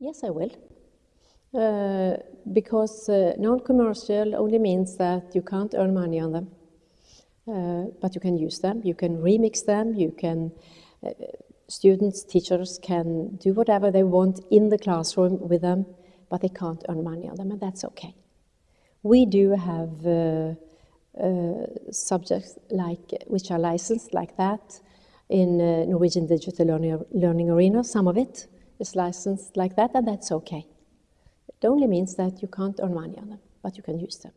Yes, I will. Uh, because uh, non-commercial only means that you can't earn money on them. Uh, but you can use them, you can remix them, you can, uh, students, teachers can do whatever they want in the classroom with them, but they can't earn money on them, and that's okay. We do have uh, uh, subjects like which are licensed like that in Norwegian Digital Learning, Learning Arena. Some of it is licensed like that, and that's okay. It only means that you can't earn money on them, but you can use them.